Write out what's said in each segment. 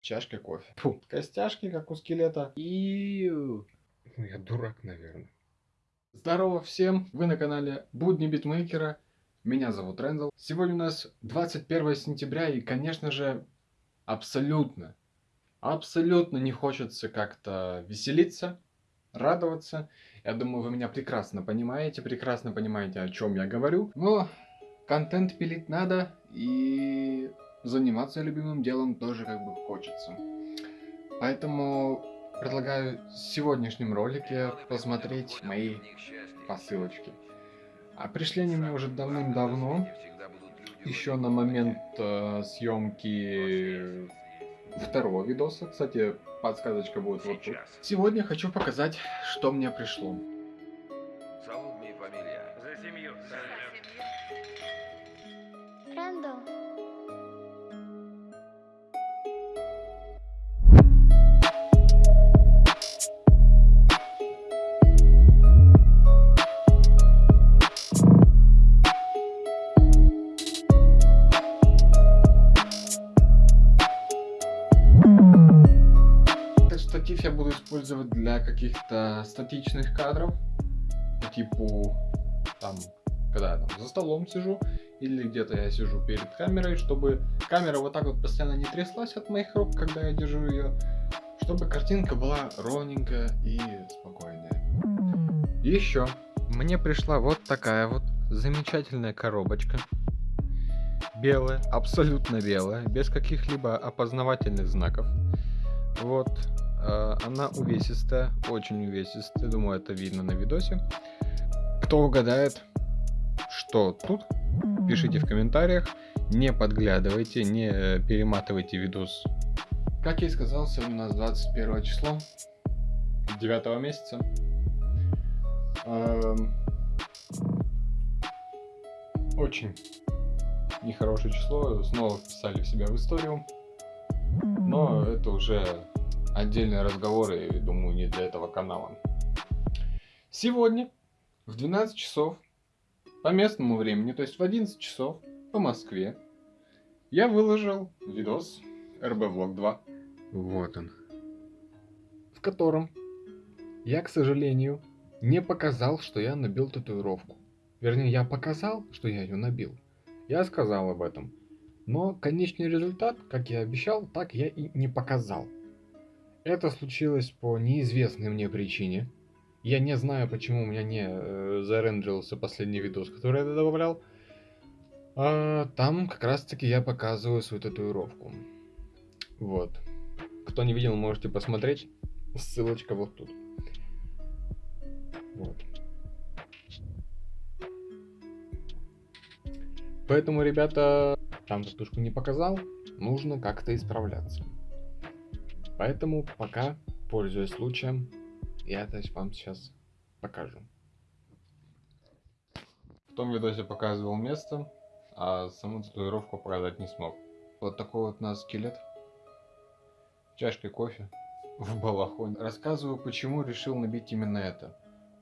чашкой кофе. Фу, костяшки, как у скелета. И... Ну, я дурак, наверное. Здорово всем! Вы на канале Будни Битмейкера. Меня зовут Рэндалл. Сегодня у нас 21 сентября и, конечно же, абсолютно, абсолютно не хочется как-то веселиться, радоваться. Я думаю, вы меня прекрасно понимаете, прекрасно понимаете, о чем я говорю. Но контент пилить надо, и заниматься любимым делом тоже как бы хочется. Поэтому предлагаю в сегодняшнем ролике посмотреть мои посылочки. А пришли они мне уже давным-давно, еще на момент э, съемки второго видоса. Кстати, подсказочка будет вот тут. Сегодня хочу показать, что мне пришло. Штатив я буду использовать для каких-то статичных кадров. По типу, там, когда я там за столом сижу, или где-то я сижу перед камерой, чтобы камера вот так вот постоянно не тряслась от моих рук, когда я держу ее, чтобы картинка была ровненькая и спокойная. Еще мне пришла вот такая вот замечательная коробочка. Белая, абсолютно белая, без каких-либо опознавательных знаков. Вот, она увесистая, очень увесистая, думаю, это видно на видосе. Кто угадает, что тут, пишите в комментариях, не подглядывайте, не э, перематывайте видос. Как я и сказал, сегодня у нас 21 число 9 месяца. Эм, Очень нехорошее число, снова вписали в себя в историю. Но это уже отдельный разговор, и думаю, не для этого канала. Сегодня в 12 часов по местному времени, то есть в 11 часов по Москве, я выложил видос RB Vlog 2. Вот он. В котором я, к сожалению, не показал, что я набил татуировку. Вернее, я показал, что я ее набил. Я сказал об этом. Но конечный результат, как я обещал, так я и не показал. Это случилось по неизвестной мне причине. Я не знаю, почему у меня не э, зарендерился последний видос, который я добавлял. А, там как раз таки я показываю свою татуировку. Вот. Кто не видел, можете посмотреть. Ссылочка вот тут. Вот. Поэтому, ребята, там татушку не показал, нужно как-то исправляться. Поэтому пока, пользуясь случаем, я это вам сейчас покажу. В том видосе показывал место, а саму татуировку показать не смог. Вот такой вот у нас скелет. Чашкой кофе в балахоне. Рассказываю, почему решил набить именно это.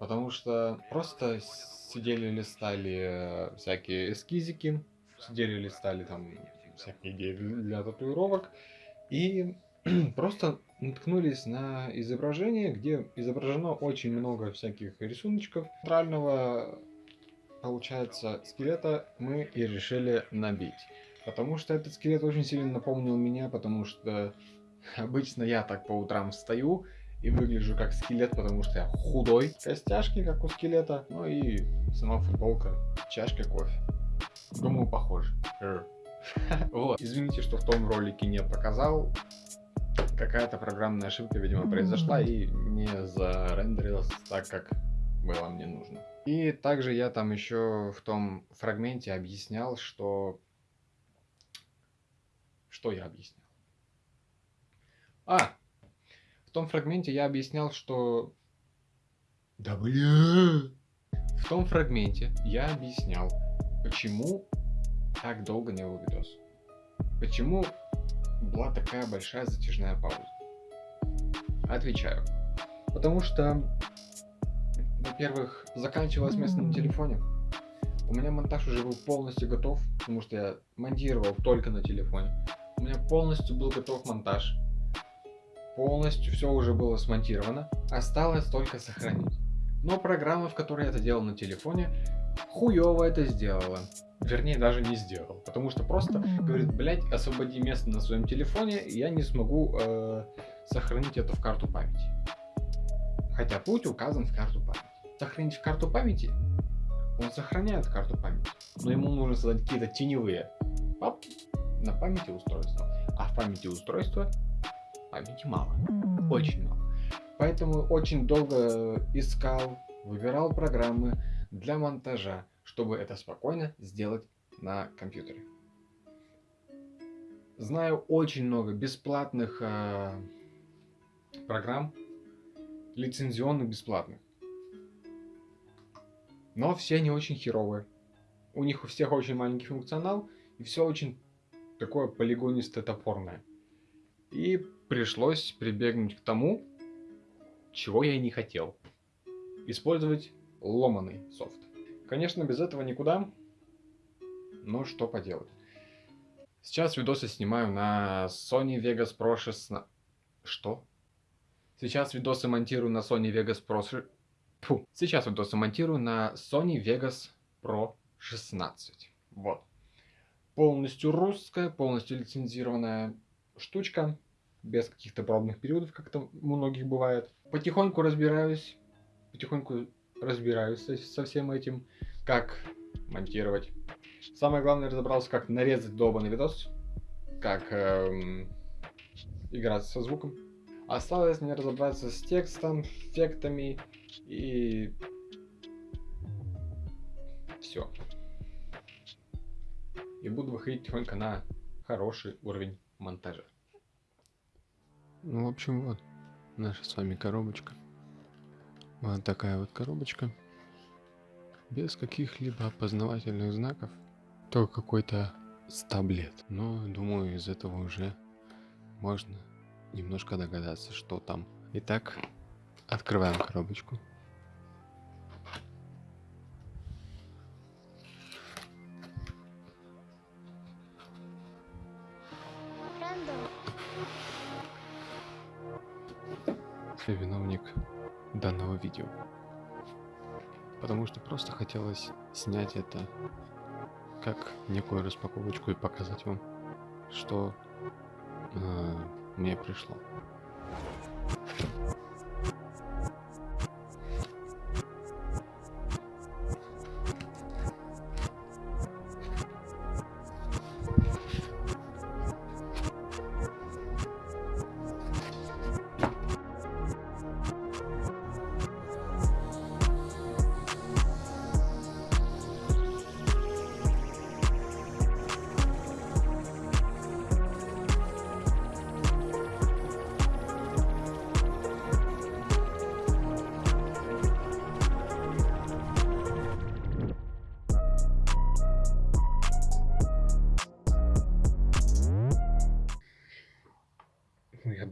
Потому что просто сидели, листали э, всякие эскизики, сидели, листали там всякие идеи для татуировок. И просто наткнулись на изображение, где изображено очень много всяких рисуночков. Центрального, получается, скелета мы и решили набить. Потому что этот скелет очень сильно напомнил меня, потому что обычно я так по утрам встаю и выгляжу как скелет, потому что я худой. Костяшки, как у скелета, ну и сама футболка, чашка кофе. Думаю, похоже. Вот. Извините, что в том ролике не показал. Какая-то программная ошибка, видимо, произошла и не зарендерилась так, как было мне нужно. И также я там еще в том фрагменте объяснял, что... Что я объяснял? А! В том фрагменте я объяснял, что... Да бля! В том фрагменте я объяснял, почему так долго не был видос. Почему была такая большая затяжная пауза? Отвечаю. Потому что, во-первых, заканчивалось место на телефоне. У меня монтаж уже был полностью готов, потому что я монтировал только на телефоне. У меня полностью был готов монтаж. полностью все уже было смонтировано. Осталось только сохранить. Но программа, в которой я это делал на телефоне, хуево это сделала. Вернее, даже не сделал. Потому что просто говорит, блять, освободи место на своем телефоне, я не смогу э, сохранить это в карту памяти. Хотя путь указан в карту памяти. Сохранить в карту памяти, он сохраняет карту памяти. Но ему нужно создать какие-то теневые папки на памяти устройства. А в памяти устройства памяти мало. Очень мало. Поэтому очень долго искал, выбирал программы для монтажа, чтобы это спокойно сделать на компьютере. Знаю очень много бесплатных э, программ, лицензионных бесплатных. Но все они очень херовые. У них у всех очень маленький функционал, и все очень такое полигонистое топорное. И пришлось прибегнуть к тому, чего я и не хотел. Использовать ломаный софт. Конечно, без этого никуда, но что поделать. Сейчас видосы снимаю на Sony Vegas Pro 16. Что? Сейчас видосы монтирую на Sony Vegas Pro... Фу. Сейчас видосы монтирую на Sony Vegas Pro 16. Вот. Полностью русская, полностью лицензированная штучка. Без каких-то пробных периодов, как это у многих бывает. Потихоньку разбираюсь. Потихоньку разбираюсь со, всем этим. Как монтировать. Самое главное разобрался, как нарезать долбанный видос. Как эм, играть со звуком. Осталось мне разобраться с текстом, эффектами и все. И буду выходить тихонько на хороший уровень монтажа. Ну, в общем, вот наша с вами коробочка. Вот такая вот коробочка. Без каких-либо опознавательных знаков. Только какой-то стаблет. Но, думаю, из этого уже можно немножко догадаться, что там. Итак, открываем коробочку. Я виновник данного видео. Потому что просто хотелось снять это как некую распаковочку и показать вам, что э, мне пришло.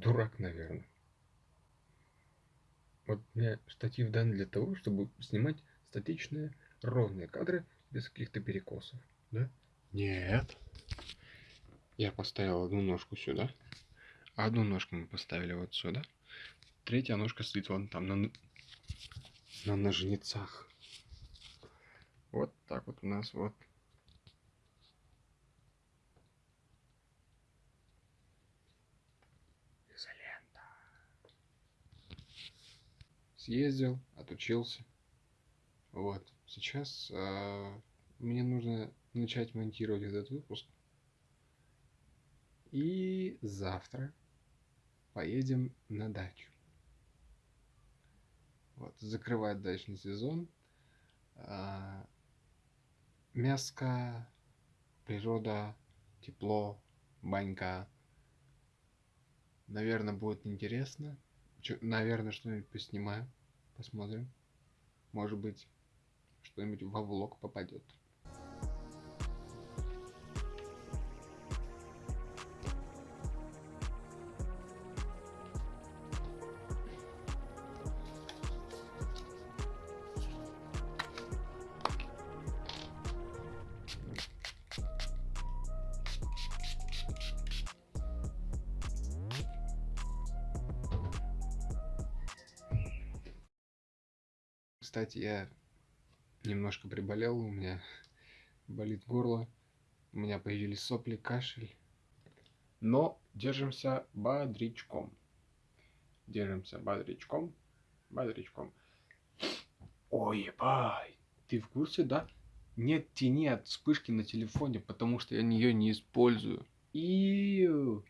Дурак, наверное. Вот мне штатив дан для того, чтобы снимать статичные, ровные кадры без каких-то перекосов, да? Нет. Я поставил одну ножку сюда, одну ножку мы поставили вот сюда. Третья ножка стоит вон там на, на ножницах. Вот так вот у нас вот. Съездил, отучился. Вот. Сейчас э, мне нужно начать монтировать этот выпуск. И завтра поедем на дачу. Вот, закрывать дачный сезон. А, мяско, природа, тепло, банька. Наверное, будет интересно. Чё- наверное, что-нибудь поснимаю. Посмотрим. Может быть, что-нибудь во влог попадет. Кстати, я немножко приболел, у меня болит горло, у меня появились сопли, кашель. Но держимся бодрячком. Держимся бодрячком. Бодрячком. Ой, ебай. Ты в курсе, да? Нет тени от вспышки на телефоне, потому что я ее не использую. Иу.